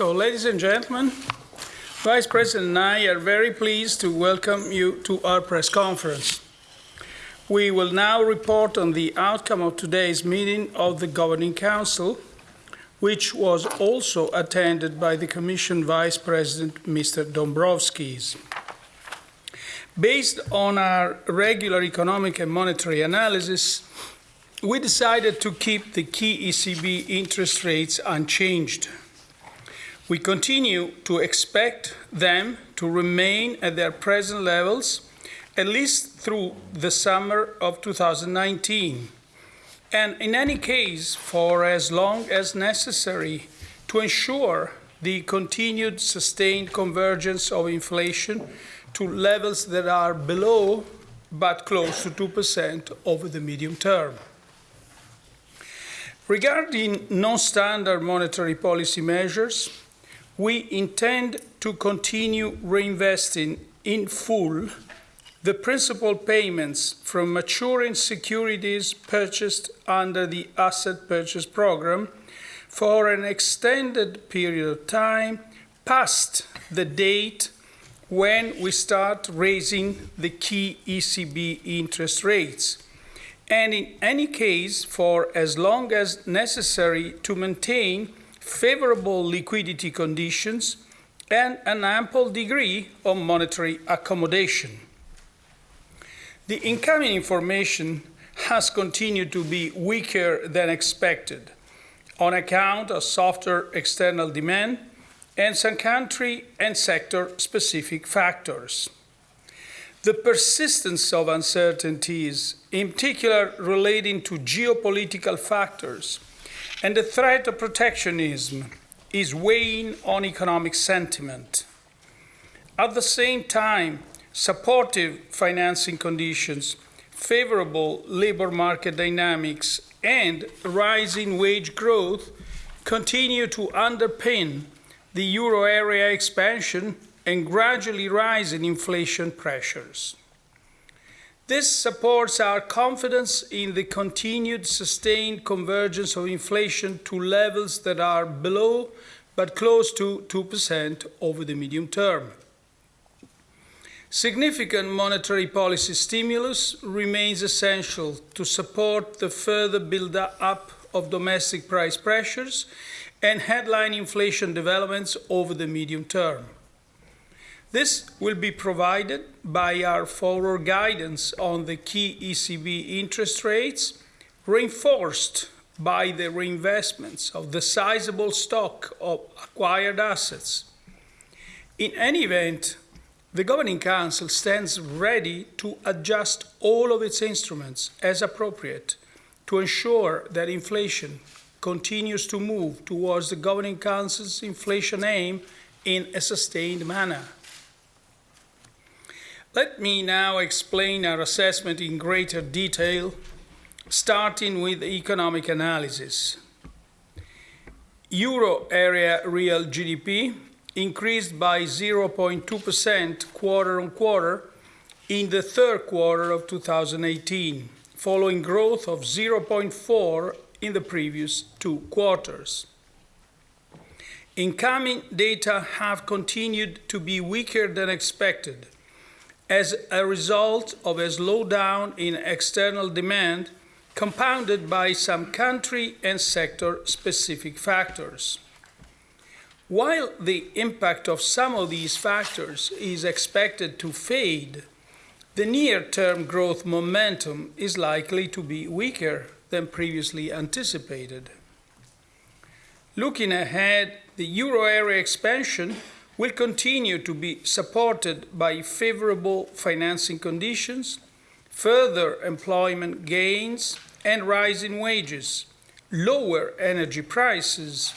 So, ladies and gentlemen, Vice President and I are very pleased to welcome you to our press conference. We will now report on the outcome of today's meeting of the Governing Council, which was also attended by the Commission Vice President, Mr. Dombrovskis. Based on our regular economic and monetary analysis, we decided to keep the key ECB interest rates unchanged. We continue to expect them to remain at their present levels at least through the summer of 2019, and in any case for as long as necessary to ensure the continued sustained convergence of inflation to levels that are below but close to 2% over the medium term. Regarding non-standard monetary policy measures, we intend to continue reinvesting in full the principal payments from maturing securities purchased under the asset purchase program for an extended period of time past the date when we start raising the key ECB interest rates, and in any case for as long as necessary to maintain favorable liquidity conditions and an ample degree of monetary accommodation. The incoming information has continued to be weaker than expected on account of softer external demand and some country and sector specific factors. The persistence of uncertainties, in particular relating to geopolitical factors, and the threat of protectionism is weighing on economic sentiment. At the same time, supportive financing conditions, favorable labor market dynamics, and rising wage growth continue to underpin the euro area expansion and gradually rising inflation pressures. This supports our confidence in the continued sustained convergence of inflation to levels that are below but close to 2% over the medium term. Significant monetary policy stimulus remains essential to support the further build-up of domestic price pressures and headline inflation developments over the medium term. This will be provided by our forward guidance on the key ECB interest rates, reinforced by the reinvestments of the sizable stock of acquired assets. In any event, the Governing Council stands ready to adjust all of its instruments as appropriate to ensure that inflation continues to move towards the Governing Council's inflation aim in a sustained manner. Let me now explain our assessment in greater detail, starting with economic analysis. Euro area real GDP increased by 0.2% quarter on quarter in the third quarter of 2018, following growth of 0.4 in the previous two quarters. Incoming data have continued to be weaker than expected as a result of a slowdown in external demand compounded by some country and sector specific factors. While the impact of some of these factors is expected to fade, the near term growth momentum is likely to be weaker than previously anticipated. Looking ahead, the euro area expansion will continue to be supported by favorable financing conditions, further employment gains and rising wages, lower energy prices,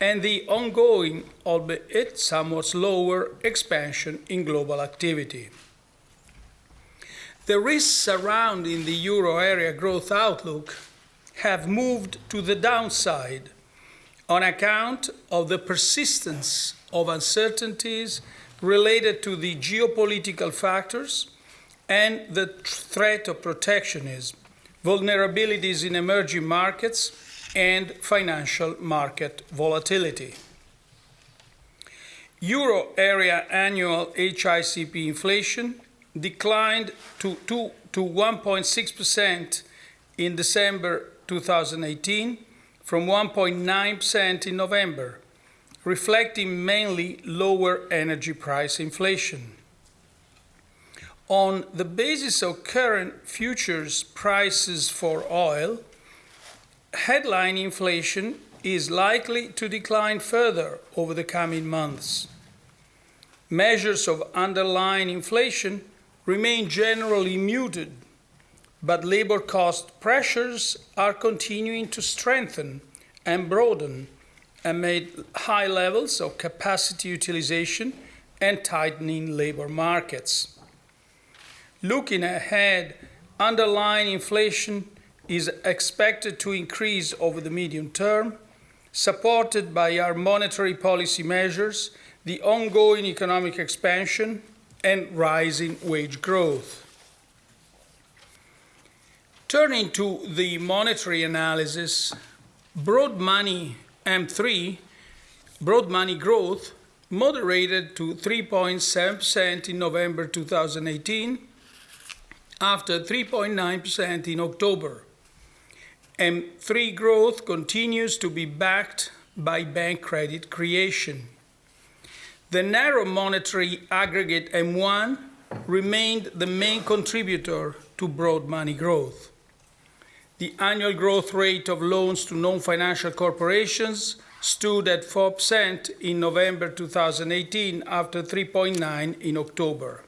and the ongoing, albeit somewhat slower, expansion in global activity. The risks surrounding the euro area growth outlook have moved to the downside on account of the persistence of uncertainties related to the geopolitical factors and the threat of protectionism, vulnerabilities in emerging markets, and financial market volatility. Euro area annual HICP inflation declined to, to, to 1.6% in December 2018 from 1.9% in November, reflecting mainly lower energy price inflation. On the basis of current futures prices for oil, headline inflation is likely to decline further over the coming months. Measures of underlying inflation remain generally muted, but labor cost pressures are continuing to strengthen and broaden amid high levels of capacity utilization and tightening labor markets. Looking ahead, underlying inflation is expected to increase over the medium term, supported by our monetary policy measures, the ongoing economic expansion, and rising wage growth. Turning to the monetary analysis, broad money M3, broad money growth moderated to 3.7% in November 2018 after 3.9% in October. M3 growth continues to be backed by bank credit creation. The narrow monetary aggregate M1 remained the main contributor to broad money growth. The annual growth rate of loans to non-financial corporations stood at 4% in November 2018 after 3.9 in October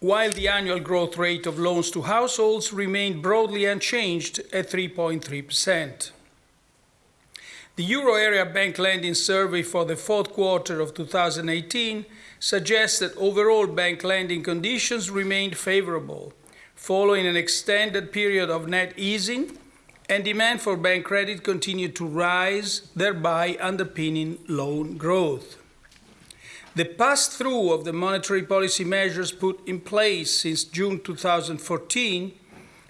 while the annual growth rate of loans to households remained broadly unchanged at 3.3%. The Euro Area Bank Lending Survey for the fourth quarter of 2018 suggests that overall bank lending conditions remained favorable, following an extended period of net easing, and demand for bank credit continued to rise, thereby underpinning loan growth. The pass through of the monetary policy measures put in place since June 2014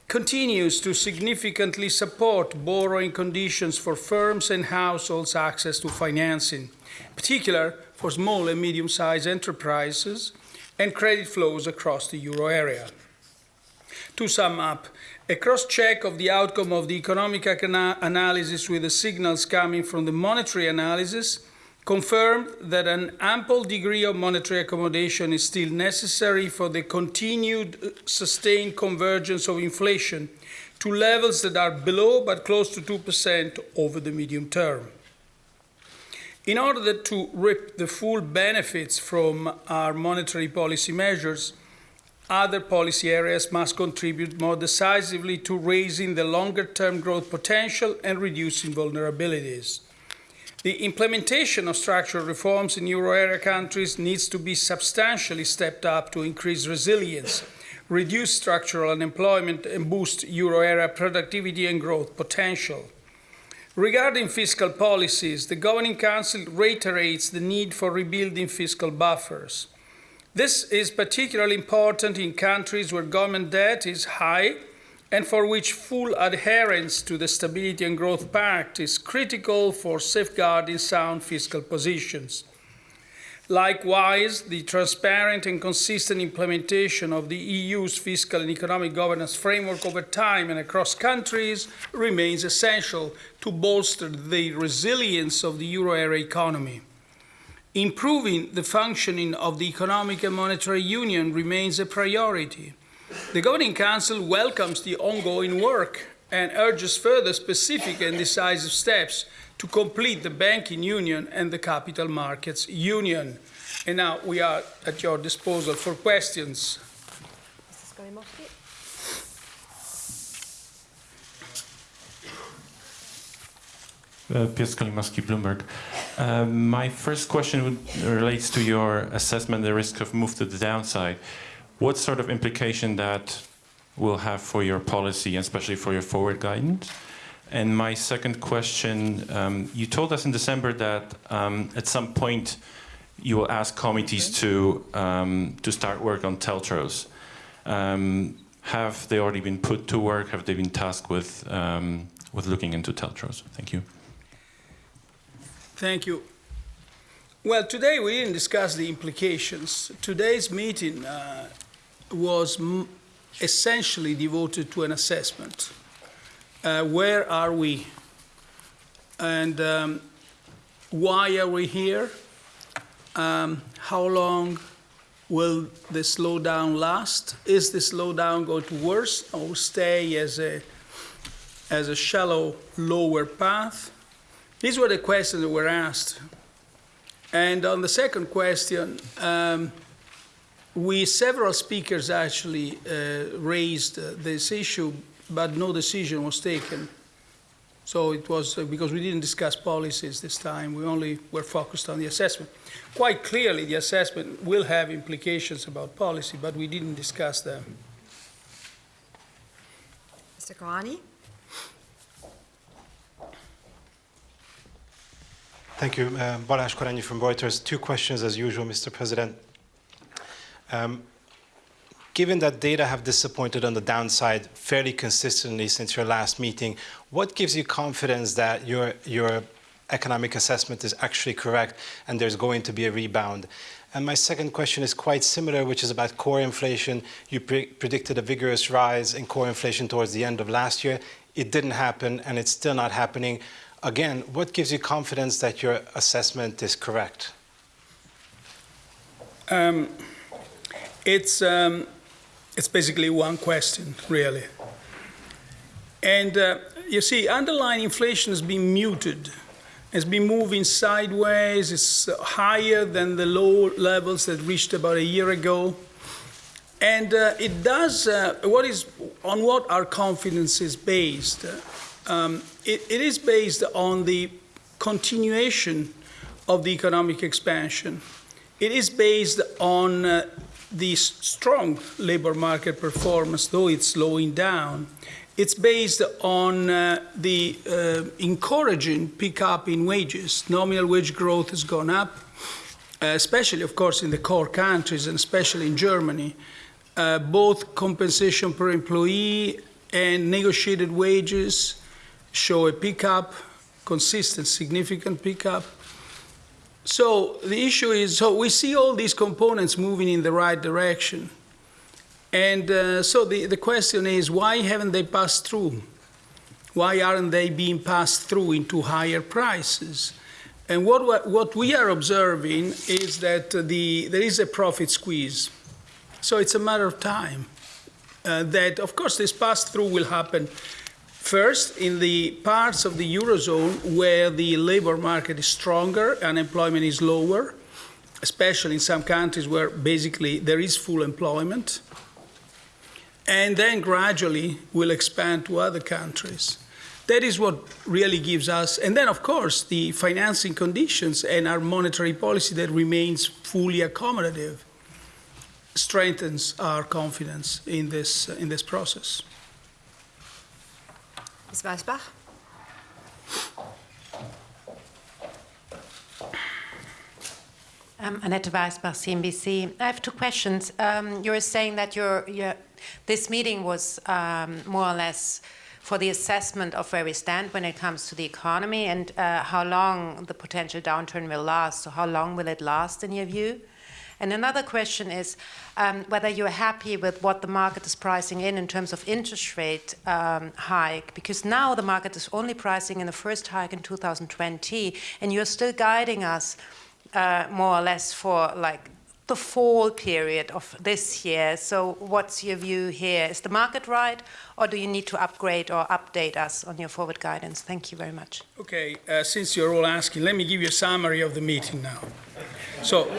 continues to significantly support borrowing conditions for firms and households' access to financing, in particular for small and medium sized enterprises and credit flows across the euro area. To sum up, a cross check of the outcome of the economic analysis with the signals coming from the monetary analysis confirmed that an ample degree of monetary accommodation is still necessary for the continued uh, sustained convergence of inflation to levels that are below but close to 2% over the medium term. In order to reap the full benefits from our monetary policy measures, other policy areas must contribute more decisively to raising the longer term growth potential and reducing vulnerabilities. The implementation of structural reforms in euro area countries needs to be substantially stepped up to increase resilience, reduce structural unemployment, and boost euro area productivity and growth potential. Regarding fiscal policies, the Governing Council reiterates the need for rebuilding fiscal buffers. This is particularly important in countries where government debt is high and for which full adherence to the Stability and Growth Pact is critical for safeguarding sound fiscal positions. Likewise, the transparent and consistent implementation of the EU's fiscal and economic governance framework over time and across countries remains essential to bolster the resilience of the euro area economy. Improving the functioning of the economic and monetary union remains a priority. The Governing Council welcomes the ongoing work and urges further specific and decisive steps to complete the banking union and the capital markets union. And now we are at your disposal for questions. Uh, Piotr Skolimowski, Bloomberg. Uh, my first question would, relates to your assessment of the risk of move to the downside what sort of implication that will have for your policy, especially for your forward guidance? And my second question, um, you told us in December that um, at some point you will ask committees to um, to start work on TLTROs. Um, have they already been put to work? Have they been tasked with um, with looking into TLTROs? Thank you. Thank you. Well, today we didn't discuss the implications. Today's meeting uh, was essentially devoted to an assessment. Uh, where are we? And um, why are we here? Um, how long will the slowdown last? Is the slowdown going to worsen or stay as a, as a shallow, lower path? These were the questions that were asked. And on the second question, um, we several speakers actually uh, raised uh, this issue, but no decision was taken. So it was uh, because we didn't discuss policies this time. We only were focused on the assessment. Quite clearly, the assessment will have implications about policy, but we didn't discuss them. Mr. Koranyi? Thank you. Uh, Balázs Koranyi from Reuters. Two questions as usual, Mr. President. Um, given that data have disappointed on the downside fairly consistently since your last meeting, what gives you confidence that your, your economic assessment is actually correct and there's going to be a rebound? And my second question is quite similar, which is about core inflation. You pre predicted a vigorous rise in core inflation towards the end of last year. It didn't happen, and it's still not happening. Again, what gives you confidence that your assessment is correct? Um, it's, um, it's basically one question, really. And uh, you see, underlying inflation has been muted. It's been moving sideways. It's higher than the low levels that reached about a year ago. And uh, it does, uh, what is, on what our confidence is based, um, it, it is based on the continuation of the economic expansion. It is based on uh, the strong labor market performance, though it's slowing down. It's based on uh, the uh, encouraging pickup in wages. Nominal wage growth has gone up, uh, especially, of course, in the core countries and especially in Germany. Uh, both compensation per employee and negotiated wages show a pickup, consistent, significant pickup. So the issue is so we see all these components moving in the right direction. And uh, so the, the question is why haven't they passed through? Why aren't they being passed through into higher prices? And what, what we are observing is that the, there is a profit squeeze. So it's a matter of time. Uh, that, of course, this pass through will happen First, in the parts of the Eurozone where the labor market is stronger, unemployment is lower, especially in some countries where basically there is full employment. And then gradually will expand to other countries. That is what really gives us, and then of course the financing conditions and our monetary policy that remains fully accommodative strengthens our confidence in this, in this process. Ms. Weisbach? Um, Annette Weisbach, CNBC. I have two questions. Um, you were saying that your, this meeting was um, more or less for the assessment of where we stand when it comes to the economy and uh, how long the potential downturn will last. So, how long will it last in your view? And another question is um, whether you're happy with what the market is pricing in in terms of interest rate um, hike, because now the market is only pricing in the first hike in 2020, and you're still guiding us uh, more or less for like the fall period of this year. So, what's your view here? Is the market right, or do you need to upgrade or update us on your forward guidance? Thank you very much. Okay, uh, since you're all asking, let me give you a summary of the meeting now. So,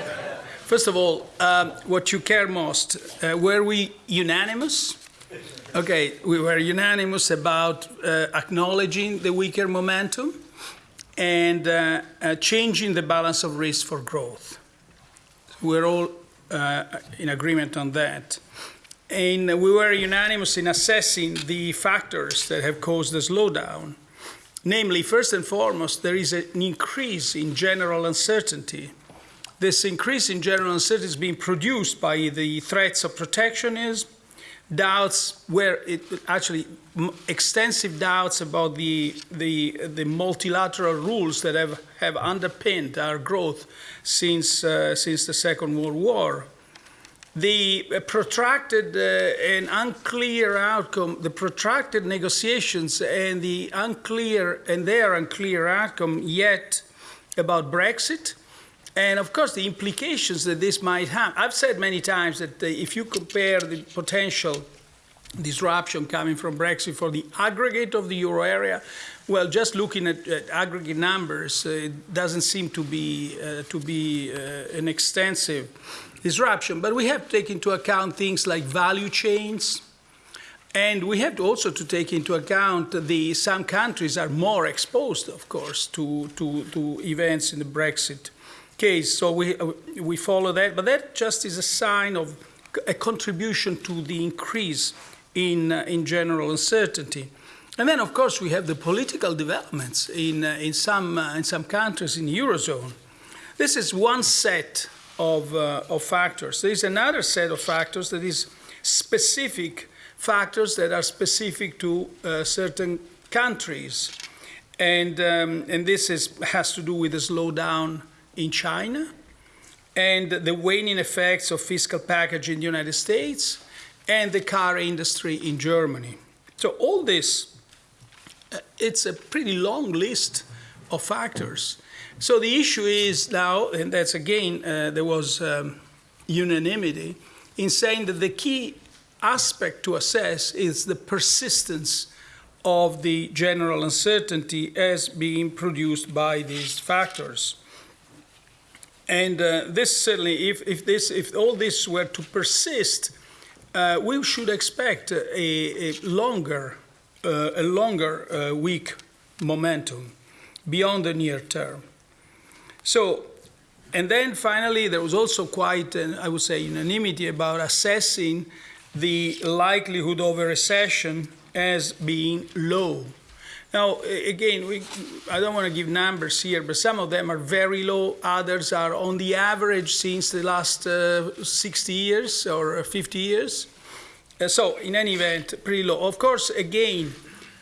First of all, um, what you care most, uh, were we unanimous? Okay, we were unanimous about uh, acknowledging the weaker momentum and uh, uh changing the balance of risk for growth. We're all uh, in agreement on that. And we were unanimous in assessing the factors that have caused the slowdown. Namely, first and foremost, there is an increase in general uncertainty this increase in general uncertainty is being produced by the threats of protectionism, doubts where it, actually extensive doubts about the, the, the multilateral rules that have, have underpinned our growth since, uh, since the Second World War. The uh, protracted uh, and unclear outcome, the protracted negotiations and the unclear and their unclear outcome yet about Brexit, and of course the implications that this might have. I've said many times that uh, if you compare the potential disruption coming from Brexit for the aggregate of the euro area, well, just looking at, at aggregate numbers, uh, it doesn't seem to be uh, to be uh, an extensive disruption. But we have to take into account things like value chains, and we have to also to take into account the some countries are more exposed, of course, to to, to events in the Brexit case. So we uh, we follow that, but that just is a sign of a contribution to the increase in uh, in general uncertainty. And then, of course, we have the political developments in, uh, in, some, uh, in some countries in the Eurozone. This is one set of, uh, of factors. There is another set of factors that is specific factors that are specific to uh, certain countries. And, um, and this is, has to do with the slowdown in China and the waning effects of fiscal package in the United States and the car industry in Germany. So all this uh, it's a pretty long list of factors. So the issue is now, and that's again, uh, there was um, unanimity in saying that the key aspect to assess is the persistence of the general uncertainty as being produced by these factors. And uh, this certainly, if, if, this, if all this were to persist, uh, we should expect a, a longer uh, a longer uh, weak momentum beyond the near term. So, and then finally, there was also quite, an, I would say, unanimity about assessing the likelihood of a recession as being low. Now, again, we, I don't want to give numbers here, but some of them are very low. Others are on the average since the last uh, 60 years or 50 years. Uh, so, in any event, pretty low. Of course, again,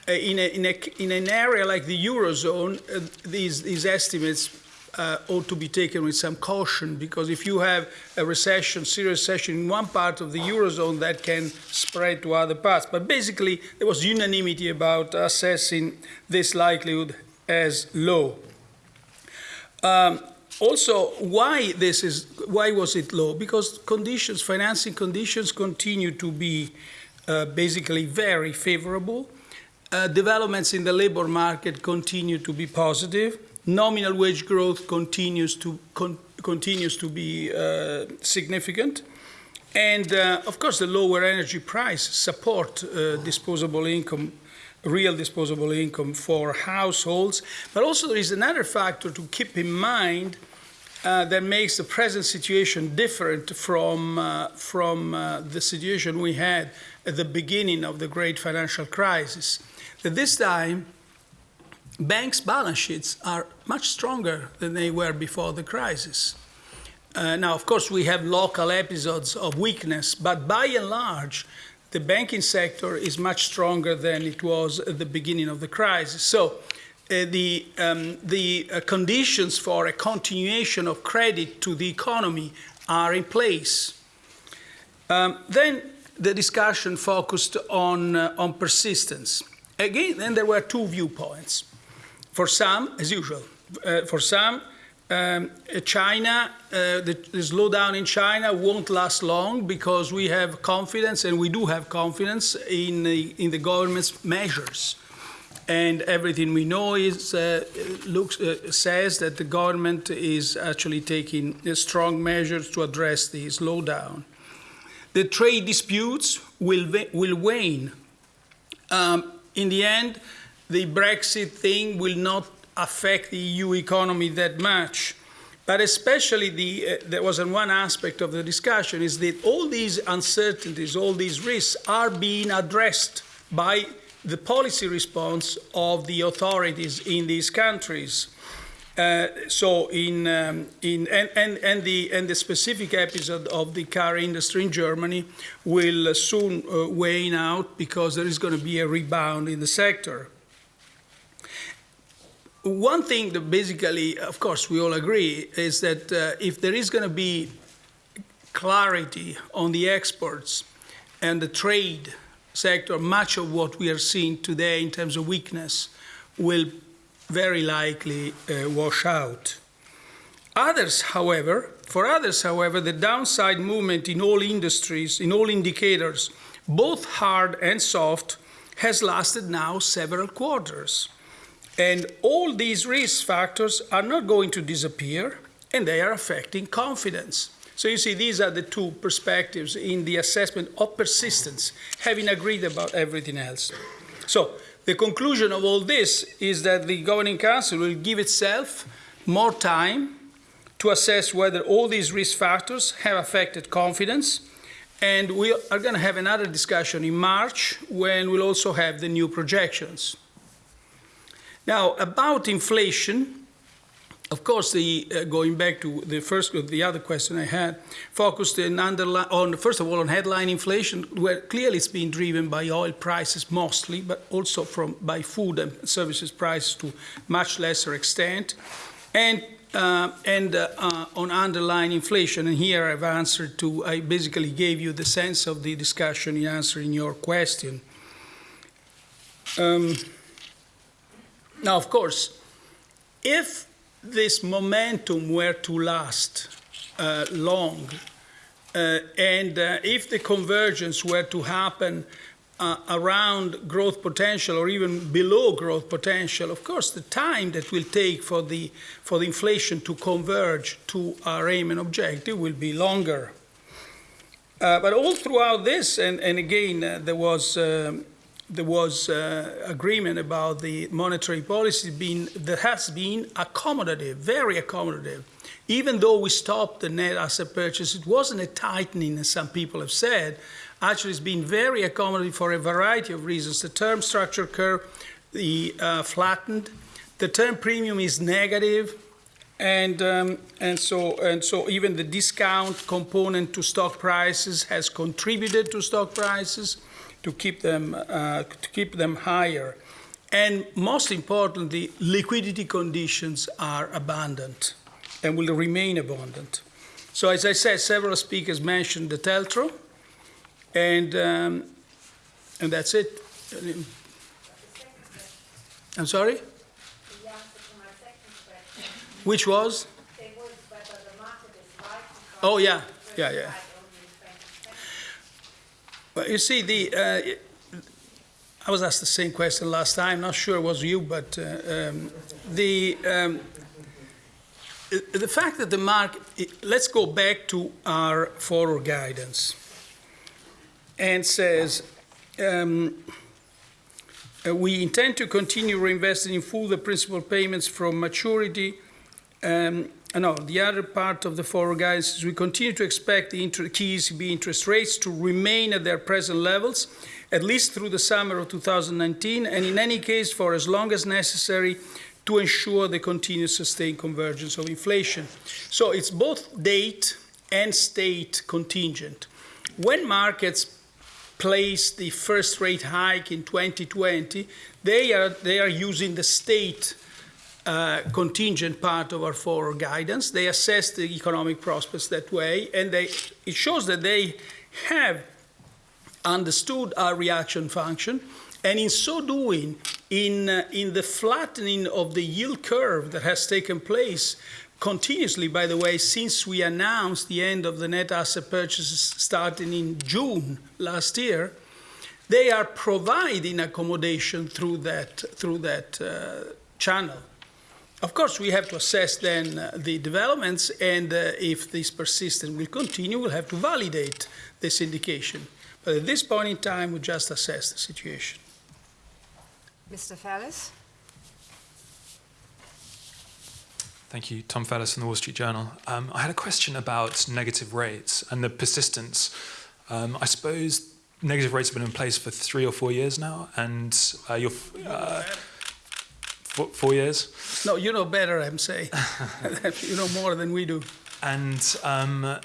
uh, in, a, in, a, in, an area like the Eurozone, uh, these, these estimates uh, ought to be taken with some caution because if you have a recession, serious recession in one part of the Eurozone, that can spread to other parts. But basically, there was unanimity about assessing this likelihood as low. Um, also, why this is why was it low? Because conditions, financing conditions, continue to be uh, basically very favorable. Uh, developments in the labor market continue to be positive. Nominal wage growth continues to con continues to be uh, significant. And uh, of course, the lower energy price support uh, disposable income real disposable income for households. But also, there is another factor to keep in mind uh, that makes the present situation different from, uh, from uh, the situation we had at the beginning of the great financial crisis. That this time, banks' balance sheets are much stronger than they were before the crisis. Uh, now, of course, we have local episodes of weakness, but by and large, the banking sector is much stronger than it was at the beginning of the crisis. So, uh, the, um, the uh, conditions for a continuation of credit to the economy are in place. Um, then the discussion focused on, uh, on persistence. Again, then there were two viewpoints. For some, as usual, uh, for some, um, China, uh, the, the, slowdown in China won't last long because we have confidence, and we do have confidence in the, in the government's measures. And everything we know is uh, looks uh, says that the government is actually taking strong measures to address the slowdown. The trade disputes will will wane. Um, in the end, the Brexit thing will not affect the EU economy that much. But especially, the, uh, there was one aspect of the discussion is that all these uncertainties, all these risks are being addressed by the policy response of the authorities in these countries. Uh, so in, um, in and, and, and, the, and the specific episode of the car industry in Germany will soon uh, wane out because there is going to be a rebound in the sector. One thing that basically, of course, we all agree is that uh, if there is going to be clarity on the exports and the trade sector, much of what we are seeing today in terms of weakness will very likely uh, wash out. Others, however, for others, however, the downside movement in all industries, in all indicators, both hard and soft, has lasted now several quarters. And all these risk factors are not going to disappear, and they are affecting confidence. So you see, these are the two perspectives in the assessment of persistence, having agreed about everything else. So the conclusion of all this is that the Governing Council will give itself more time to assess whether all these risk factors have affected confidence. And we are going to have another discussion in March when we'll also have the new projections. Now, about inflation, of course, the, uh, going back to the first, the other question I had, focused in on, first of all, on headline inflation, where clearly it's being driven by oil prices mostly, but also from, by food and services prices to much lesser extent. And, uh, and uh, uh, on underlying inflation, and here I've answered to, I basically gave you the sense of the discussion in answering your question. Um, now, of course, if this momentum were to last uh, long, uh, and uh, if the convergence were to happen uh, around growth potential or even below growth potential, of course, the time that will take for the, for the inflation to converge to our aim and objective will be longer. Uh, but all throughout this, and, and again, uh, there was um, there was uh, agreement about the monetary policy being that has been accommodative, very accommodative. Even though we stopped the net asset purchase, it wasn't a tightening, as some people have said. Actually, it's been very accommodative for a variety of reasons. The term structure curve, the uh, flattened, the term premium is negative, and um, and so and so even the discount component to stock prices has contributed to stock prices to keep them, uh, to keep them higher. And most importantly, liquidity conditions are abundant and will remain abundant. So as I said, several speakers mentioned the TLTRO, and, um, and that's it. I'm sorry? Which was? Oh, yeah, yeah, yeah. Well, you see, the uh, I was asked the same question last time. Not sure it was you, but uh, um, the um, the fact that the market. Let's go back to our forward guidance, and says. Um, uh, we intend to continue reinvesting in full the principal payments from maturity um, no, the other part of the forward guidance is we continue to expect the key ECB interest rates to remain at their present levels, at least through the summer of 2019, and in any case for as long as necessary to ensure the continued sustained convergence of inflation. So it's both date and state contingent. When markets place the first rate hike in 2020, they are, they are using the state uh, contingent part of our forward guidance. They assess the economic prospects that way, and they, it shows that they have understood our reaction function, and in so doing, in, uh, in the flattening of the yield curve that has taken place continuously, by the way, since we announced the end of the net asset purchases starting in June last year, they are providing accommodation through that, through that uh, channel. Of course, we have to assess then uh, the developments, and uh, if this persistence will continue, we'll have to validate this indication. But at this point in time, we just assess the situation. Mr. Fairless? Thank you. Tom Fairless from the Wall Street Journal. Um, I had a question about negative rates and the persistence. Um, I suppose negative rates have been in place for three or four years now, and uh, you're. Four, years. No, you know better, I'm saying. you know more than we do. And um,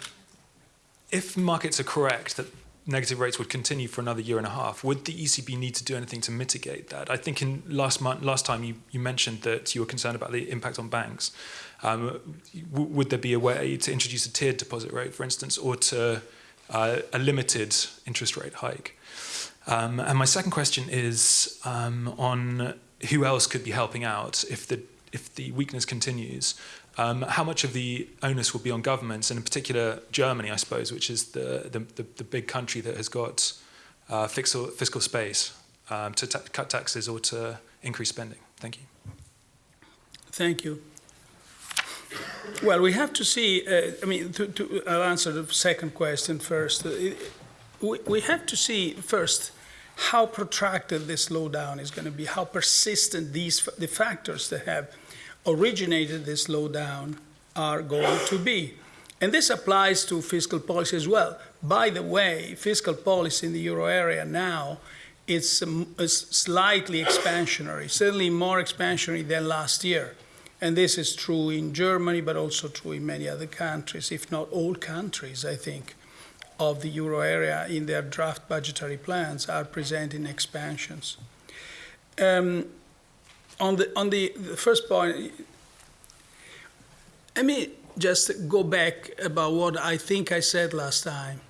if markets are correct that negative rates would continue for another year and a half, would the ECB need to do anything to mitigate that? I think in last month, last time you, you mentioned that you were concerned about the impact on banks. Um, would there be a way to introduce a tiered deposit rate, for instance, or to uh, a limited interest rate hike? Um, and my second question is um, on who else could be helping out if the if the weakness continues. Um, how much of the onus will be on governments, and in particular Germany, I suppose, which is the the, the, the big country that has got uh, fiscal fiscal space um, to ta- cut taxes or to increase spending. Thank you. Thank you. Well, we have to see. Uh, I mean, to, to, I'll answer the second question first. Uh, we, we have to see first how protracted this slowdown is going to be, how persistent these the factors that have originated this slowdown are going to be. And this applies to fiscal policy as well. By the way, fiscal policy in the euro area now is, um, is slightly expansionary, certainly more expansionary than last year. And this is true in Germany, but also true in many other countries, if not all countries, I think, of the euro area in their draft budgetary plans are presenting expansions. Um, on the, on the, the first point, let me just go back about what I think I said last time.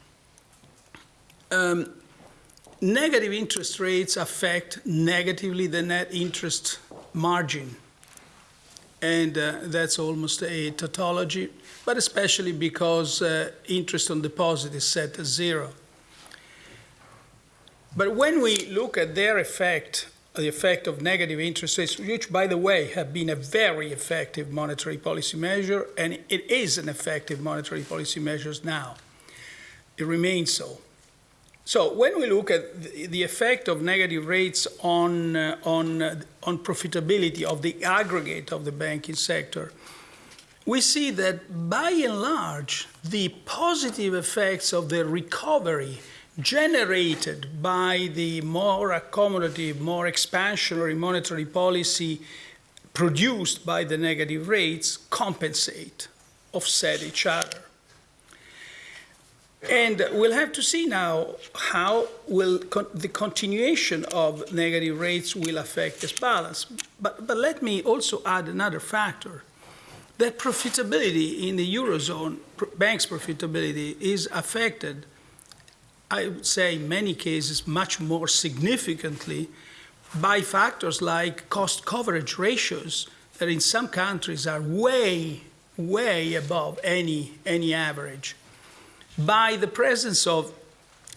Um, negative interest rates affect negatively the net interest margin and uh, that's almost a tautology, but especially because uh, interest on deposit is set at zero. But when we look at their effect, the effect of negative interest rates, which, by the way, have been a very effective monetary policy measure, and it is an effective monetary policy measure now, it remains so. So when we look at the effect of negative rates on, uh, on, uh, on profitability of the aggregate of the banking sector, we see that by and large, the positive effects of the recovery generated by the more accommodative, more expansionary monetary policy produced by the negative rates compensate, offset each other. And we'll have to see now how will con- the continuation of negative rates will affect this balance. But, but let me also add another factor that profitability in the Eurozone, pr- banks' profitability is affected, I would say in many cases, much more significantly by factors like cost coverage ratios that in some countries are way, way above any, any average by the presence of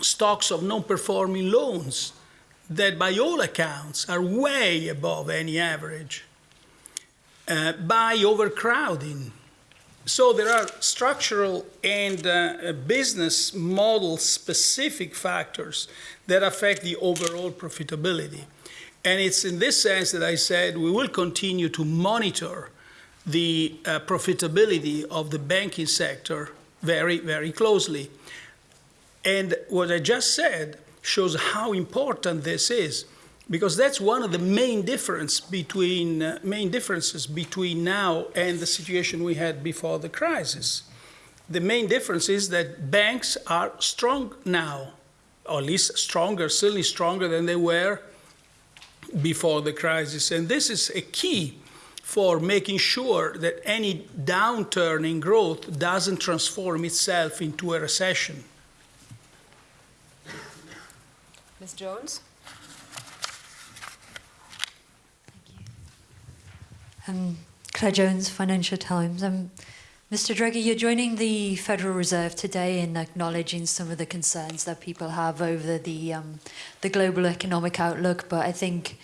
stocks of non performing loans that, by all accounts, are way above any average, uh, by overcrowding. So there are structural and uh, business model specific factors that affect the overall profitability. And it's in this sense that I said we will continue to monitor the uh, profitability of the banking sector very, very closely. And what I just said shows how important this is, because that's one of the main difference between uh, main differences between now and the situation we had before the crisis. The main difference is that banks are strong now, or at least stronger, certainly stronger than they were before the crisis. And this is a key for making sure that any downturn in growth doesn't transform itself into a recession. Ms. Jones? Um, Claire Jones, Financial Times. Um, Mr. Draghi, you're joining the Federal Reserve today in acknowledging some of the concerns that people have over the um, the global economic outlook, but I think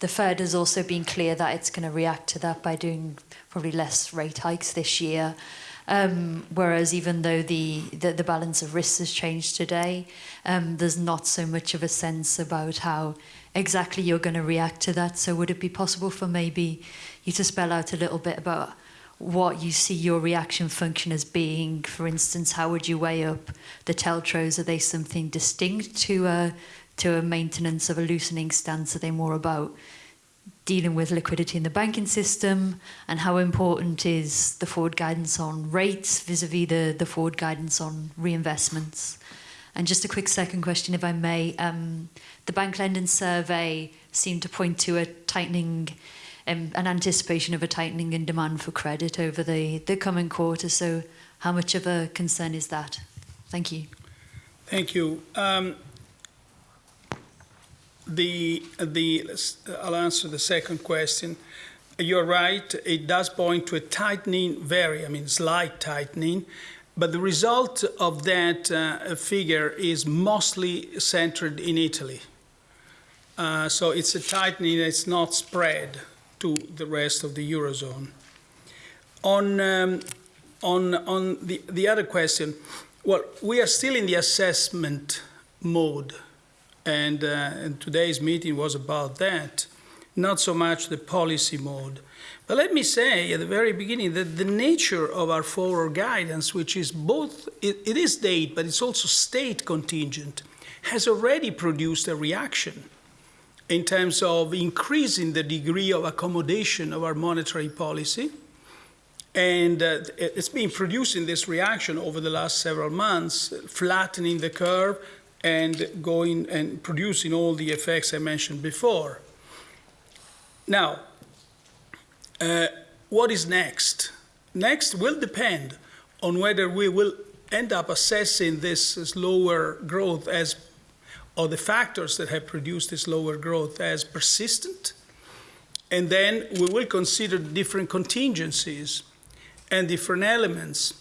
the Fed has also been clear that it's going to react to that by doing probably less rate hikes this year. Um, whereas even though the, the, the, balance of risks has changed today, um, there's not so much of a sense about how exactly you're going to react to that. So would it be possible for maybe you to spell out a little bit about what you see your reaction function as being? For instance, how would you weigh up the TLTROs? Are they something distinct to a, to a maintenance of a loosening stance? Are they more about dealing with liquidity in the banking system, and how important is the forward guidance on rates vis-a-vis the, the forward guidance on reinvestments? And just a quick second question, if I may. Um, the bank lending survey seemed to point to a tightening, um, an anticipation of a tightening in demand for credit over the, the coming quarter. So, how much of a concern is that? Thank you. Thank you. Um, the, the, I'll answer the second question. You're right, it does point to a tightening, very, I mean, slight tightening, but the result of that uh, figure is mostly centered in Italy. Uh, so it's a tightening that's not spread to the rest of the Eurozone. On, um, on, on the, the other question, well, we are still in the assessment mode, and, uh, and today's meeting was about that, not so much the policy mode. But let me say at the very beginning that the nature of our forward guidance, which is both, it, it is date, but it's also state contingent, has already produced a reaction in terms of increasing the degree of accommodation of our monetary policy and uh, it's been producing this reaction over the last several months, flattening the curve and going and producing all the effects I mentioned before. Now, uh, what is next? Next will depend on whether we will end up assessing this slower growth as, or the factors that have produced this lower growth as persistent. And then we will consider different contingencies and different elements.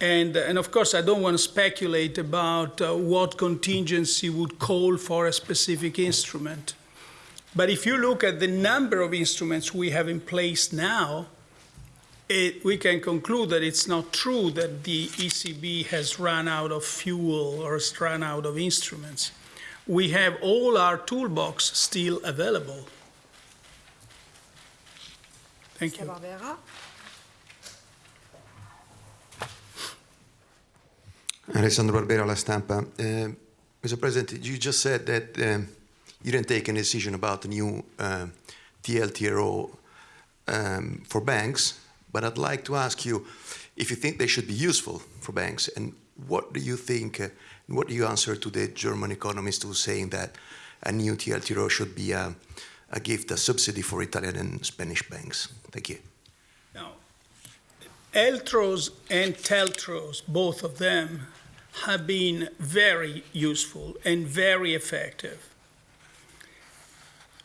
And, and of course, I don't want to speculate about uh, what contingency would call for a specific instrument. But if you look at the number of instruments we have in place now, it, we can conclude that it's not true that the ECB has run out of fuel or has run out of instruments. We have all our toolbox still available. Thank you. Alessandro Barbera, La Stampa. Uh, Mr. President, you just said that um, you didn't take any decision about the new uh, TLTRO um, for banks, but I'd like to ask you if you think they should be useful for banks, and what do you think, uh, what do you answer to the German economist who's saying that a new TLTRO should be a, a gift, a subsidy for Italian and Spanish banks? Thank you. Now, LTROs and TLTROs, both of them, have been very useful and very effective.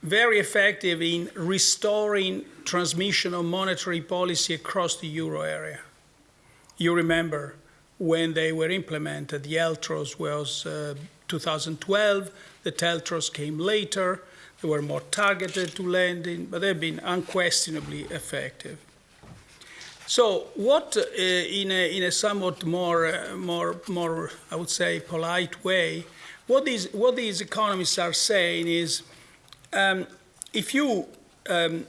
Very effective in restoring transmission of monetary policy across the euro area. You remember when they were implemented, the LTROs was uh, 2012, the TLTROs came later, they were more targeted to lending, but they've been unquestionably effective. So, what, uh, in, a, in a somewhat more, uh, more, more, I would say, polite way, what these, what these economists are saying is, um, if you, um,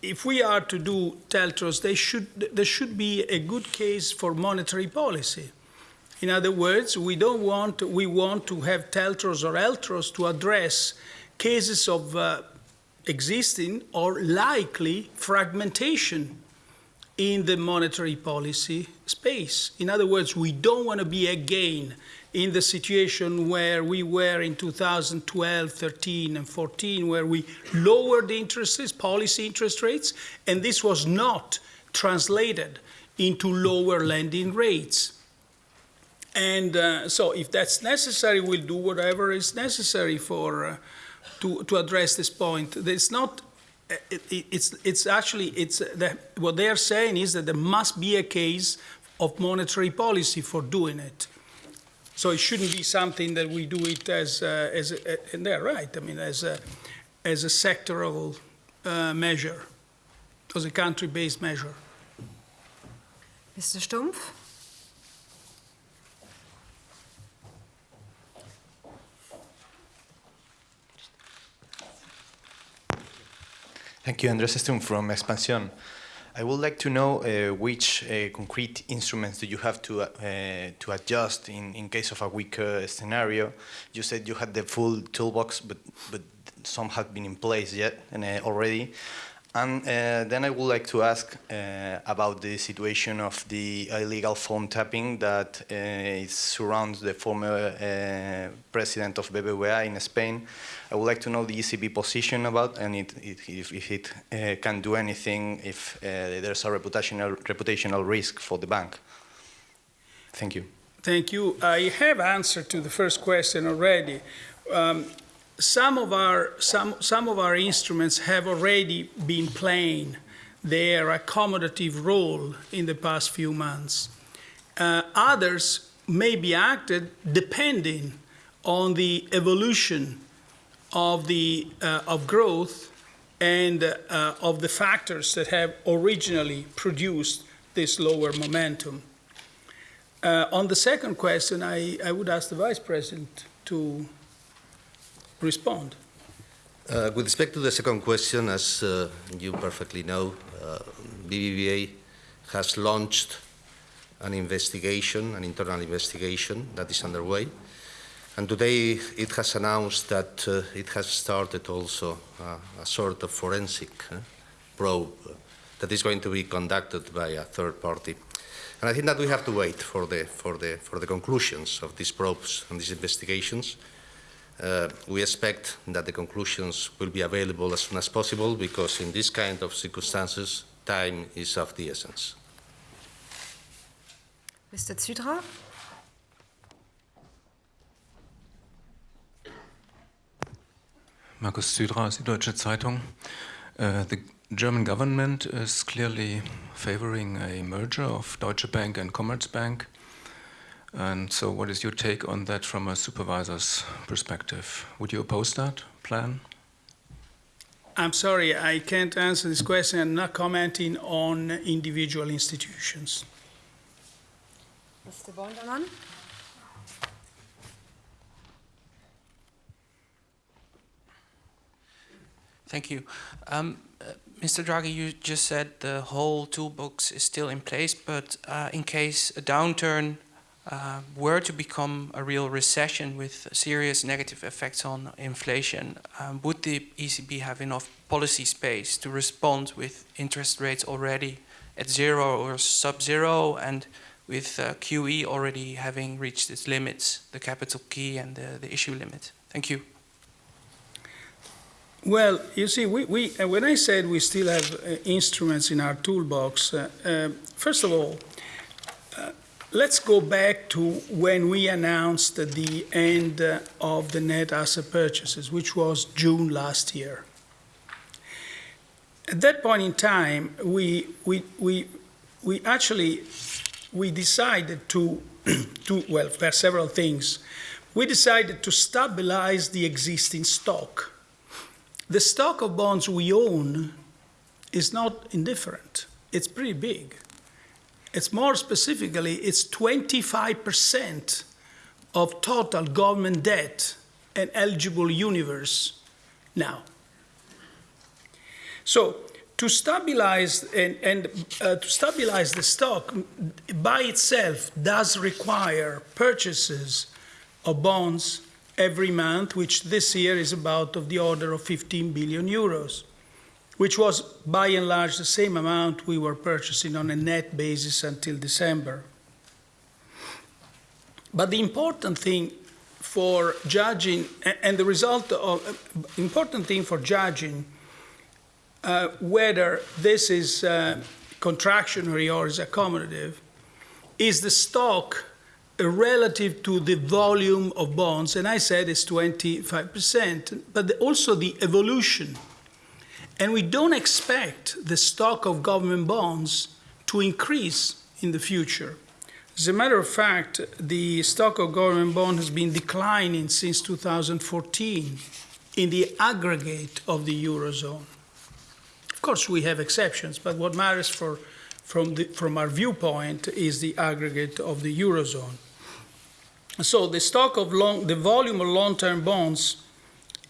if we are to do TLTROs, they should, there should be a good case for monetary policy. In other words, we don't want, we want to have TLTROs or LTROs to address cases of uh, existing or likely fragmentation in the monetary policy space. In other words, we don't want to be again in the situation where we were in 2012, 13, and 14, where we lowered the interest rates, policy interest rates, and this was not translated into lower lending rates. And uh, so, if that's necessary, we'll do whatever is necessary for uh, to, to address this point. It's not it, it, it's, it's actually, it's the, what they're saying is that there must be a case of monetary policy for doing it. So it shouldn't be something that we do it as, uh, as a, and they're right, I mean, as a, as a sectoral uh, measure, as a country-based measure. Mr. Stumpf. Thank you, Andres Stumpf from Expansión. I would like to know uh, which uh, concrete instruments do you have to, uh, to adjust in, in case of a weaker scenario. You said you had the full toolbox, but, but some have been in place yet and, uh, already. And uh, then I would like to ask uh, about the situation of the illegal phone tapping that uh, surrounds the former uh, president of BBVA in Spain. I would like to know the ECB position about and it, it, if, if, it uh, can do anything if uh, there's a reputational, reputational risk for the bank. Thank you. Thank you. I have answered to the first question already. Um, some of our some some of our instruments have already been playing their accommodative role in the past few months. Uh, others may be acted depending on the evolution of the uh, of growth and uh, of the factors that have originally produced this lower momentum. Uh, on the second question, I, I would ask the Vice President to respond. Uh, with respect to the second question, as uh, you perfectly know, uh, BBVA has launched an investigation, an internal investigation that is underway. And today it has announced that uh, it has started also uh, a sort of forensic uh, probe that is going to be conducted by a third party. And I think that we have to wait for the, for the, for the conclusions of these probes and these investigations. Uh, we expect that the conclusions will be available as soon as possible because in this kind of circumstances, time is of the essence. Mr. Zydra? Markus Zydra, Süddeutsche Zeitung. Uh, the German government is clearly favoring a merger of Deutsche Bank and Commerzbank. And so, what is your take on that from a supervisor's perspective? Would you oppose that plan? I'm sorry, I can't answer this question. I'm not commenting on individual institutions. Mr. Bondermann? Thank you. Um, uh, Mr. Draghi, you just said the whole toolbox is still in place, but uh, in case a downturn uh, were to become a real recession with serious negative effects on inflation, um, would the ECB have enough policy space to respond with interest rates already at zero or sub-zero and with uh, QE already having reached its limits, the capital key and the, the issue limit? Thank you. Well, you see, we, we, uh, when I said we still have uh, instruments in our toolbox, uh, uh first of all, let's go back to when we announced the end of the net asset purchases, which was June last year. At that point in time, we, we, we, we actually we decided to, to, well, there are several things. We decided to stabilize the existing stock the stock of bonds we own is not indifferent. It's pretty big. It's more specifically, it's 25% of total government debt and eligible universe now. So to stabilize and, and uh, to stabilize the stock by itself does require purchases of bonds every month, which this year is about of the order of 15 billion euros, which was by and large the same amount we were purchasing on a net basis until December. But the important thing for judging, and the result of, important thing for judging uh, whether this is uh, contractionary or is accommodative, is the stock relative to the volume of bonds, and I said it's 25%, but also the evolution. And we don't expect the stock of government bonds to increase in the future. As a matter of fact, the stock of government bond has been declining since 2014 in the aggregate of the Eurozone. Of course, we have exceptions, but what matters for, from, the, from our viewpoint is the aggregate of the Eurozone. So the stock of long, the volume of long-term bonds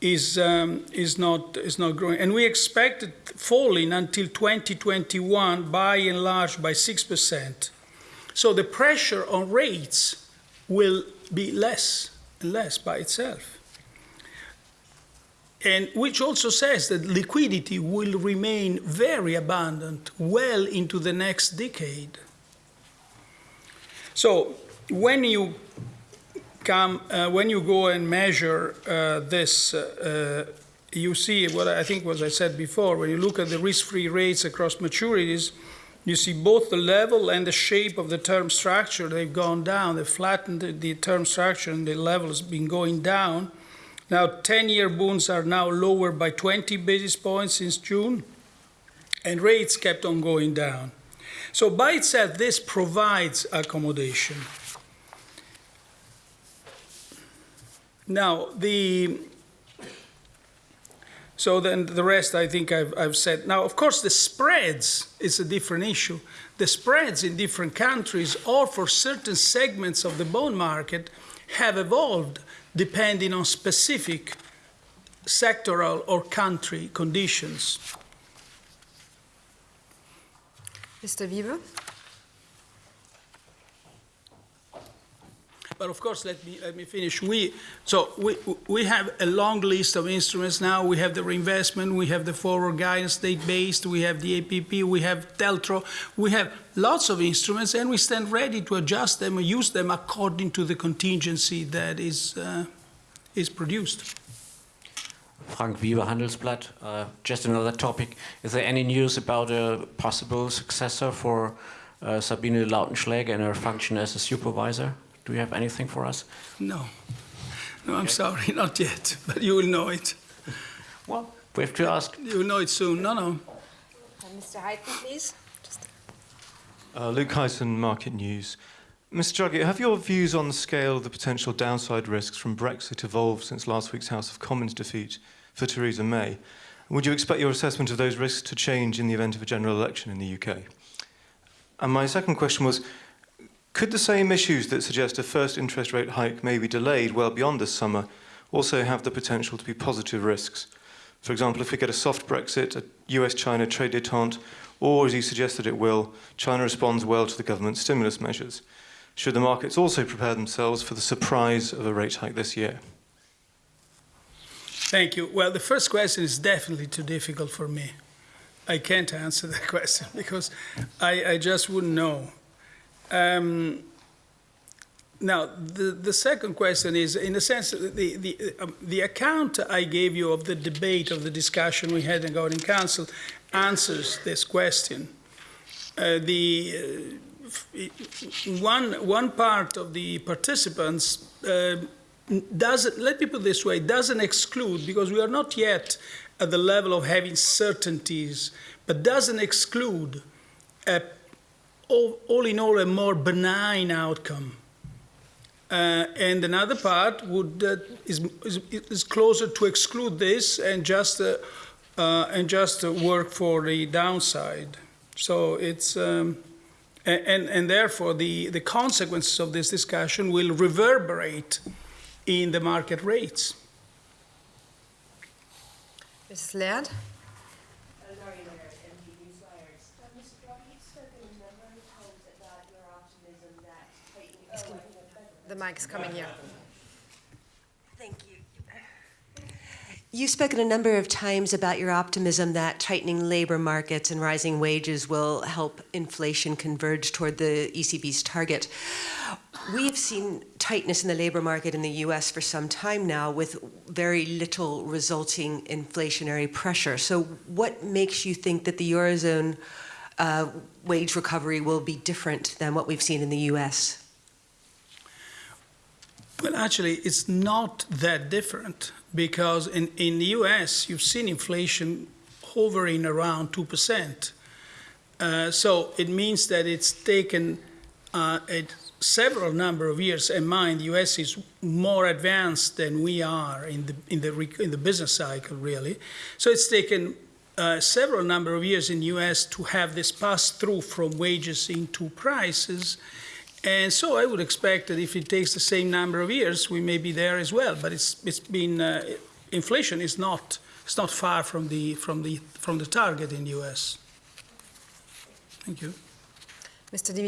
is um, is not is not growing, and we expect it falling until 2021 by and large by six percent. So the pressure on rates will be less and less by itself. and which also says that liquidity will remain very abundant well into the next decade. So when you come, uh, when you go and measure uh, this, uh, uh you see what I think was I said before. When you look at the risk-free rates across maturities, you see both the level and the shape of the term structure. They've gone down. They've flattened the, the term structure, and the level has been going down. Now, 10-year bonds are now lower by 20 basis points since June, and rates kept on going down. So by itself, this provides accommodation. Now, the so then the rest I think I've, I've, said. Now, of course, the spreads is a different issue. The spreads in different countries or for certain segments of the bond market have evolved depending on specific sectoral or country conditions. Mr. Weber? But of course, let me, let me finish. We, so we, we have a long list of instruments now. We have the reinvestment, we have the forward guidance, state-based, we have the APP, we have TLTRO. We have lots of instruments, and we stand ready to adjust them and use them according to the contingency that is, uh, is produced. Frank Weber, Handelsblatt. Uh, just another topic. Is there any news about a possible successor for uh, Sabine Lautenschläger in her function as a supervisor? Do you have anything for us? No. No, I'm okay. sorry, not yet, but you will know it. Well, we have to ask. You will know it soon. No, no. Mr. Heighton, please. Uh, Luke Heighton, Market News. Mr Draghi, have your views on the scale of the potential downside risks from Brexit evolved since last week's House of Commons defeat for Theresa May? Would you expect your assessment of those risks to change in the event of a general election in the UK? And my second question was, could the same issues that suggest a first interest rate hike may be delayed well beyond this summer also have the potential to be positive risks? For example, if we get a soft Brexit, a US-China trade detente, or as you suggested it will, China responds well to the government's stimulus measures. Should the markets also prepare themselves for the surprise of a rate hike this year? Thank you. Well, the first question is definitely too difficult for me. I can't answer that question because I, I just wouldn't know. Um, now, the, the second question is, in a sense, the, the, um, the account I gave you of the debate, of the discussion we had in Governing Council, answers this question. Uh, the, uh, one, one part of the participants uh, doesn't, let me put it this way, doesn't exclude, because we are not yet at the level of having certainties, but doesn't exclude a all, all in all, a more benign outcome. Uh, and another part would uh, is, is, is, closer to exclude this and just uh, uh and just work for the downside. So it's um, and and therefore the the consequences of this discussion will reverberate in the market rates. Mrs. Laird. The mic is coming here. Thank you. You've spoken a number of times about your optimism that tightening labor markets and rising wages will help inflation converge toward the ECB's target. We've seen tightness in the labor market in the US for some time now with very little resulting inflationary pressure. So, what makes you think that the Eurozone uh, wage recovery will be different than what we've seen in the US? Well, actually, it's not that different because in, in the US, you've seen inflation hovering around 2%. Uh, so it means that it's taken uh, several number of years. And mind, the US is more advanced than we are in the, in the, in the business cycle, really. So it's taken uh, several number of years in the US to have this pass through from wages into prices. And so I would expect that if it takes the same number of years, we may be there as well. But it's, it's been, uh, inflation is not, it's not far from the, from, the, from the target in the US. Thank you. Mr. Di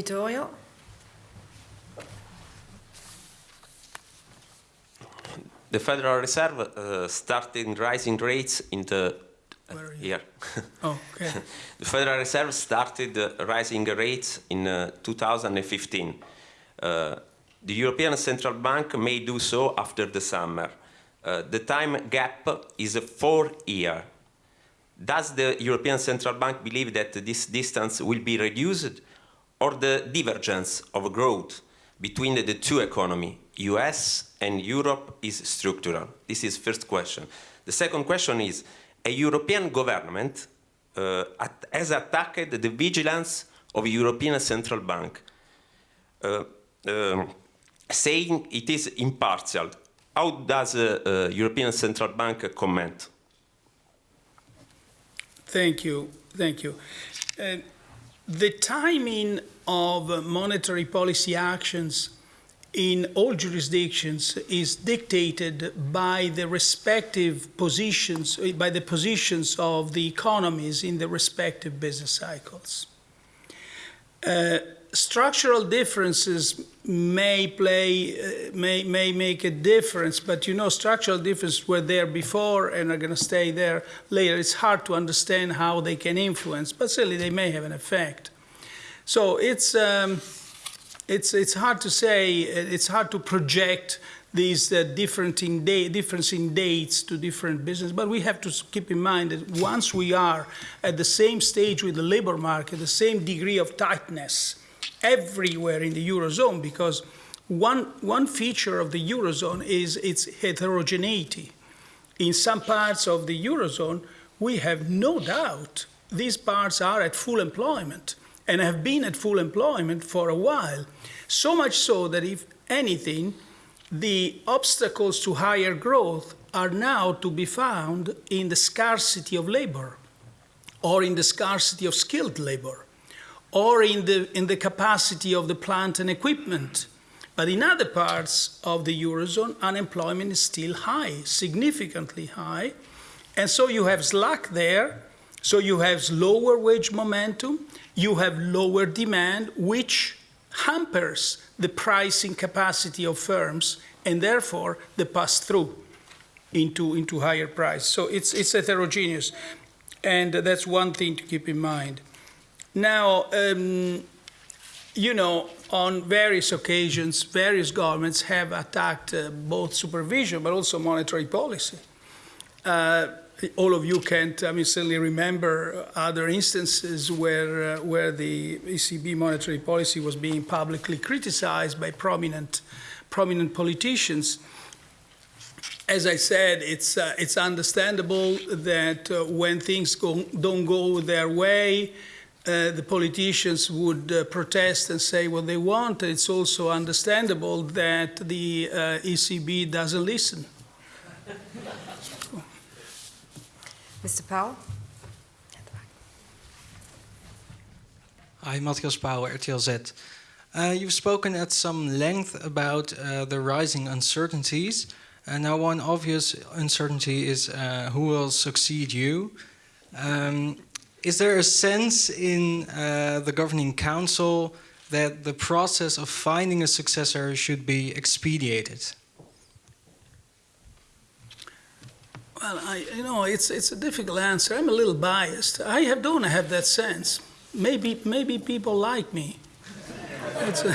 the Federal Reserve uh, started rising rates in the here. Oh, okay. the Federal Reserve started rising rates in uh, 2015. Uh, the European Central Bank may do so after the summer. Uh, the time gap is four years. Does the European Central Bank believe that this distance will be reduced or the divergence of growth between the two economies, US and Europe, is structural? This is first question. The second question is, a European government uh, at, has attacked the vigilance of European Central Bank, uh, um, saying it is impartial. How does uh, uh, European Central Bank comment? Thank you. Thank you. Uh, the timing of monetary policy actions in all jurisdictions is dictated by the respective positions, by the positions of the economies in the respective business cycles. Uh, structural differences may play, uh, may, may make a difference, but you know, structural differences were there before and are going to stay there later. It's hard to understand how they can influence, but certainly they may have an effect. So it's, um, it's, it's hard to say, it's hard to project these uh, different in difference in dates to different business, but we have to keep in mind that once we are at the same stage with the labor market, the same degree of tightness everywhere in the Eurozone, because one, one feature of the Eurozone is its heterogeneity. In some parts of the Eurozone, we have no doubt these parts are at full employment and have been at full employment for a while. So much so that, if anything, the obstacles to higher growth are now to be found in the scarcity of labor or in the scarcity of skilled labor or in the, in the capacity of the plant and equipment. But in other parts of the Eurozone, unemployment is still high, significantly high. And so you have slack there, so you have lower wage momentum, you have lower demand, which hampers the pricing capacity of firms and therefore the pass through into, into higher price. So it's, it's heterogeneous. And that's one thing to keep in mind. Now, um, you know, on various occasions, various governments have attacked uh, both supervision but also monetary policy. Uh, all of you can't, I mean, certainly remember other instances where, uh, where the ECB monetary policy was being publicly criticized by prominent, prominent politicians. As I said, it's, uh, it's understandable that uh, when things go, don't go their way, uh, the politicians would uh, protest and say what they want. It's also understandable that the uh, ECB doesn't listen. Mr. Powell? Hi, Matthias Pauw, RTL Z. Uh, you've spoken at some length about uh, the rising uncertainties. And now one obvious uncertainty is uh, who will succeed you. Um, is there a sense in uh, the governing council that the process of finding a successor should be expedited? Well, I, you know, it's, it's a difficult answer. I'm a little biased. I have, don't have that sense. Maybe, maybe people like me. A,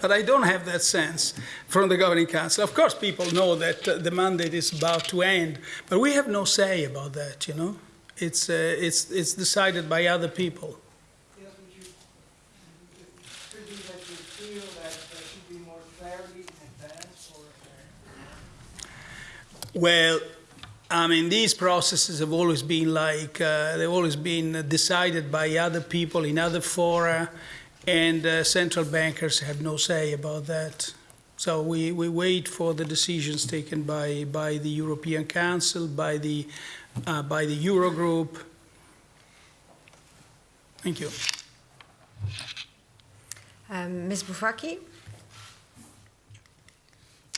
but I don't have that sense from the governing council. Of course, people know that uh, the mandate is about to end, but we have no say about that, you know? It's, uh, it's, it's decided by other people. Well, I mean, these processes have always been like, uh, they've always been decided by other people in other fora, and uh, central bankers have no say about that. So we, we wait for the decisions taken by, by the European Council, by the, uh, by the Eurogroup. Thank you. Um, Ms. Bufacchi?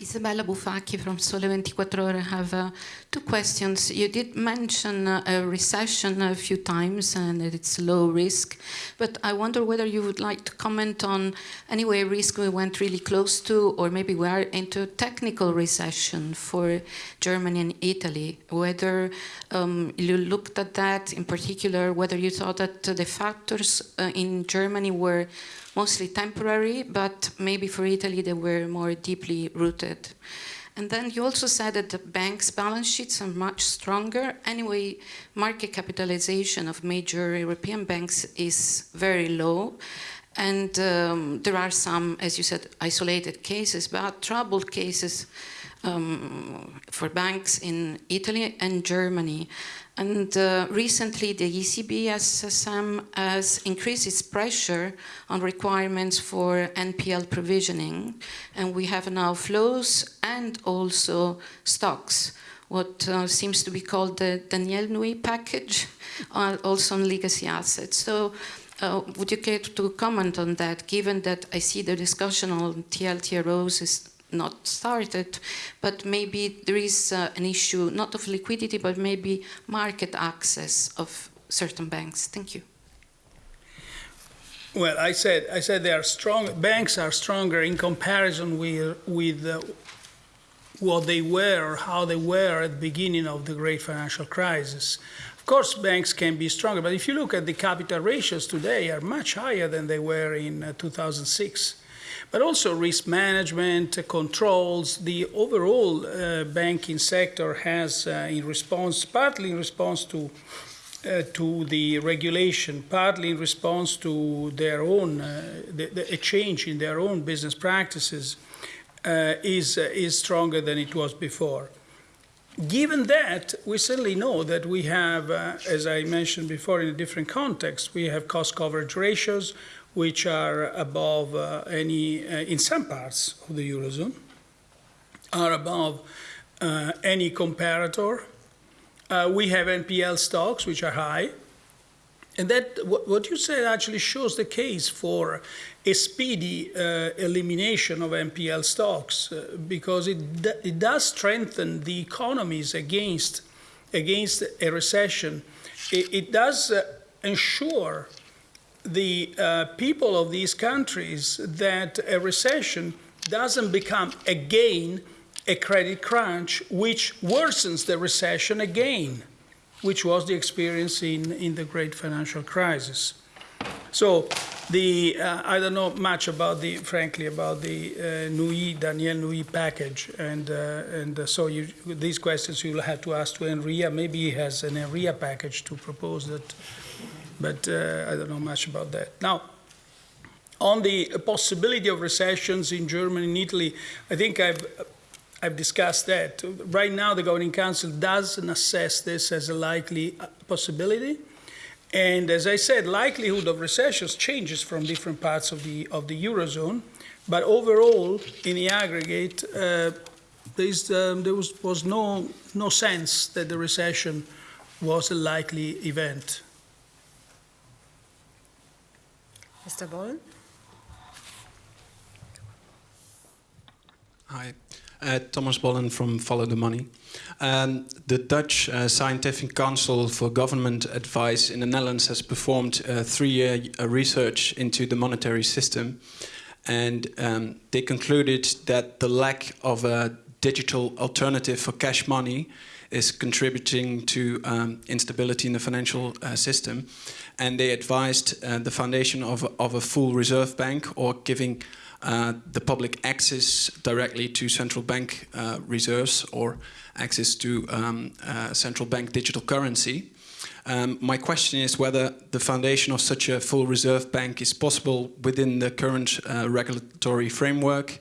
Isabella Bufacchi from Sole 24 Ore. I have uh, two questions. You did mention uh, a recession a few times and that it's low risk, but I wonder whether you would like to comment on anyway risk we went really close to, or maybe we are into a technical recession for Germany and Italy. Whether um, you looked at that in particular, whether you thought that the factors uh, in Germany were mostly temporary, but maybe for Italy they were more deeply rooted. And then you also said that the banks' balance sheets are much stronger. Anyway, market capitalization of major European banks is very low. And um, there are some, as you said, isolated cases, but troubled cases um, for banks in Italy and Germany. And uh, recently, the ECB SSM has increased its pressure on requirements for NPL provisioning. And we have now flows and also stocks, what uh, seems to be called the Danièle Nouy package, uh, also on legacy assets. So uh, would you care to comment on that, given that I see the discussion on TLTROs is not started, but maybe there is uh, an issue not of liquidity, but maybe market access of certain banks. Thank you. Well, I said I said they are strong. Banks are stronger in comparison with with uh, what they were how they were at the beginning of the great financial crisis. Of course, banks can be stronger, but if you look at the capital ratios today, are much higher than they were in uh, 2006 but also risk management, uh, controls. The overall uh, banking sector has, uh, in response, partly in response to uh, to the regulation, partly in response to their own uh, the, the, a change in their own business practices, uh, is is stronger than it was before. Given that, we certainly know that we have, as I mentioned before in a different context, we have cost coverage ratios, which are above uh, any, uh, in some parts of the Eurozone, are above uh, any comparator. Uh, we have NPL stocks, which are high. And that, what, what you said actually shows the case for a speedy uh, elimination of NPL stocks uh, because it, it does strengthen the economies against, against a recession. It, it does ensure the uh, people of these countries that a recession doesn't become again a credit crunch, which worsens the recession again, which was the experience in, in the great financial crisis. So the, uh, I don't know much about the, frankly, about the uh, Nouy, Danièle Nouy package. And, uh, and uh, so you, these questions you'll have to ask to Enria. Maybe he has an Enria package to propose that but uh, I don't know much about that. Now, on the possibility of recessions in Germany and Italy, I think I've, I've discussed that. Right now, the Governing Council doesn't assess this as a likely uh, possibility. And as I said, likelihood of recessions changes from different parts of the, of the Eurozone. But overall, in the aggregate, uh, um, there was, was no, no sense that the recession was a likely event. Mr. Bollen? Hi, uh, Thomas Bollen from Follow the Money. Um, the Dutch uh, Scientific Council for Government Advice in the Netherlands has performed uh, three-year research into the monetary system, and um, they concluded that the lack of a digital alternative for cash money is contributing to um, instability in the financial uh, system. And they advised uh, the foundation of, of a full reserve bank or giving uh, the public access directly to central bank uh, reserves or access to um, uh, central bank digital currency. Um, my question is whether the foundation of such a full reserve bank is possible within the current uh, regulatory framework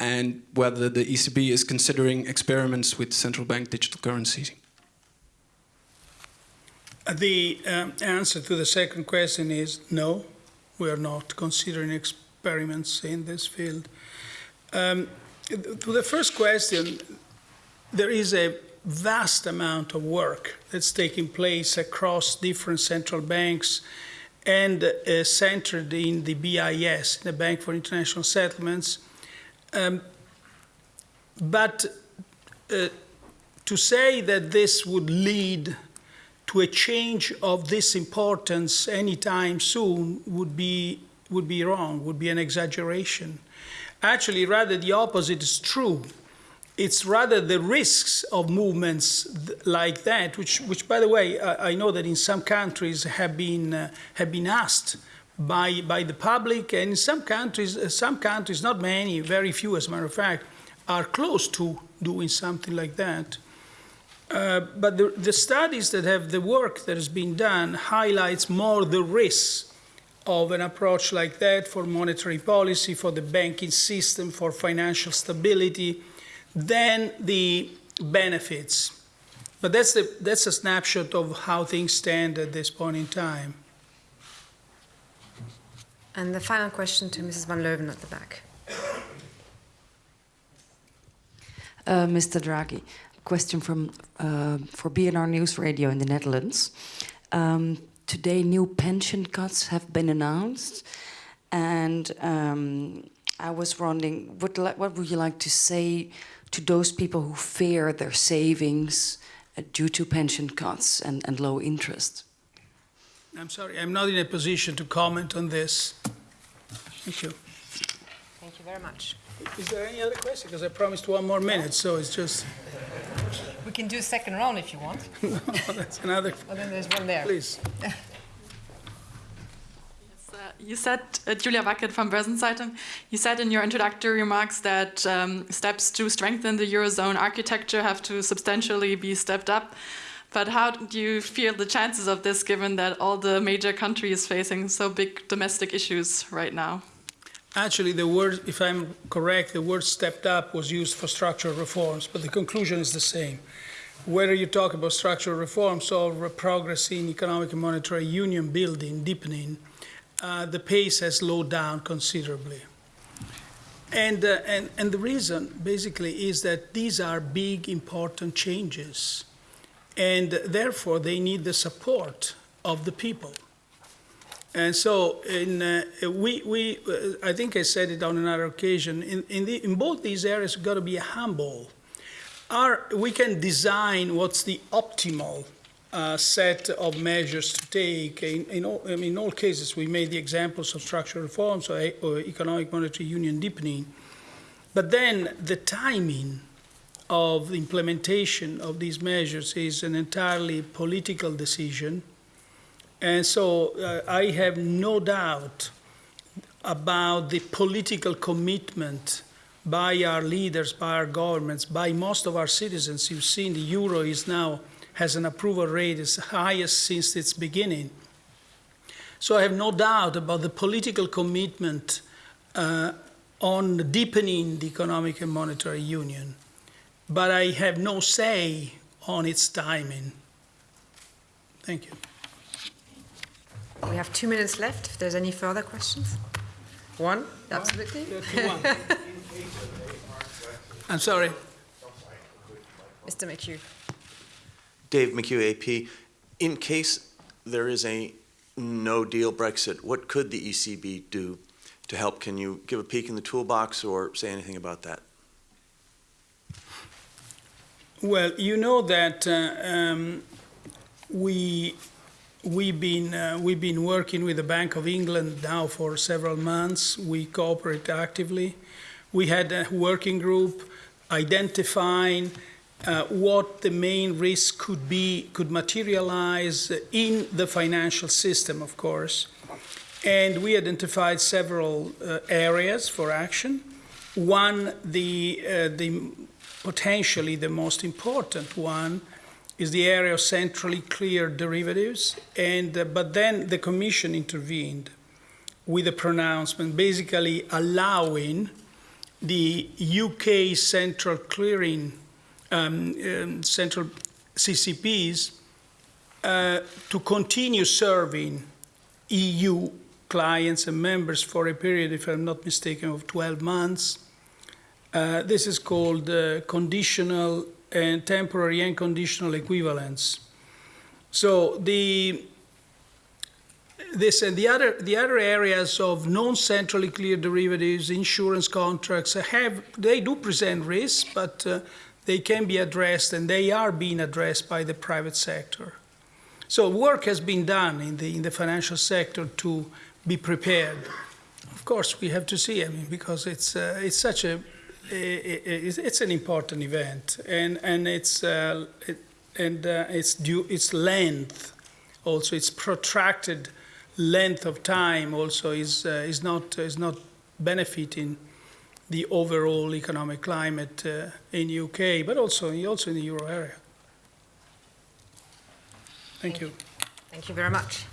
and whether the ECB is considering experiments with central bank digital currencies. The um, answer to the second question is no, we are not considering experiments in this field. Um, to the first question, there is a vast amount of work that's taking place across different central banks and uh, centered in the BIS, the Bank for International Settlements, um, but uh, to say that this would lead to a change of this importance anytime soon would be, would be wrong, would be an exaggeration. Actually, rather the opposite is true. It's rather the risks of movements like that, which, which by the way, I, I know that in some countries have been, uh, have been asked by, by the public, and in some countries, uh, some countries, not many, very few as a matter of fact, are close to doing something like that. Uh, but the, the, studies that have the work that has been done highlights more the risks of an approach like that for monetary policy, for the banking system, for financial stability, than the benefits. But that's, the, that's a snapshot of how things stand at this point in time. And the final question to Mrs. Van Leuven at the back. Uh, Mr. Draghi, question from uh, for BNR News Radio in the Netherlands. Um, today, new pension cuts have been announced, and um, I was wondering, what, what would you like to say to those people who fear their savings uh, due to pension cuts and, and low interest? I'm sorry, I'm not in a position to comment on this. Thank you. Thank you very much. Is there any other question? Because I promised one more minute, so it's just. We can do a second round if you want. no, that's another. Oh, then there's one there. Please. yes, uh, you said, uh, Julia Wackett from Börsenzeitung, you said in your introductory remarks that um, steps to strengthen the Eurozone architecture have to substantially be stepped up. But how do you feel the chances of this given that all the major countries facing so big domestic issues right now? Actually, the word, if I'm correct, the word stepped up was used for structural reforms, but the conclusion is the same. Whether you talk about structural reforms or progress in economic and monetary union building, deepening, uh, the pace has slowed down considerably. And, uh, and, and the reason basically is that these are big, important changes. And therefore, they need the support of the people. And so, in, uh, we, we, uh, I think I said it on another occasion, in, in, the, in both these areas, we've got to be humble. Our, we can design what's the optimal uh, set of measures to take. In, in, all, I mean, in all cases, we made the examples of structural reforms or, or economic monetary union deepening. But then the timing of the implementation of these measures is an entirely political decision and so uh, I have no doubt about the political commitment by our leaders, by our governments, by most of our citizens. You've seen the euro is now has an approval rate as highest since its beginning. So I have no doubt about the political commitment uh, on deepening the economic and monetary union. But I have no say on its timing. Thank you. We have two minutes left. If there's any further questions, one, absolutely. One. I'm sorry. Mr. McHugh. Dave McHugh, AP. In case there is a no deal Brexit, what could the ECB do to help? Can you give a peek in the toolbox or say anything about that? Well, you know that uh, um, we We've been, uh, we've been working with the Bank of England now for several months. We cooperate actively. We had a working group identifying uh, what the main risk could be, could materialize in the financial system, of course. And we identified several uh, areas for action. One, the, uh, the potentially the most important one, is the area of centrally cleared derivatives. And, uh, but then the Commission intervened with a pronouncement basically allowing the UK central clearing, um, um, central CCPs uh, to continue serving EU clients and members for a period, if I'm not mistaken, of 12 months. Uh, this is called uh, conditional and temporary and conditional equivalence. So the this and the other the other areas of non-centrally cleared derivatives, insurance contracts have they do present risks, but uh, they can be addressed and they are being addressed by the private sector. So work has been done in the in the financial sector to be prepared. Of course, we have to see. I mean, because it's uh, it's such a it's, it's an important event, and and it's uh, it, and uh, its due its length, also its protracted length of time, also is uh, is not is not benefiting the overall economic climate uh, in UK, but also also in the euro area. Thank you. Thank you very much.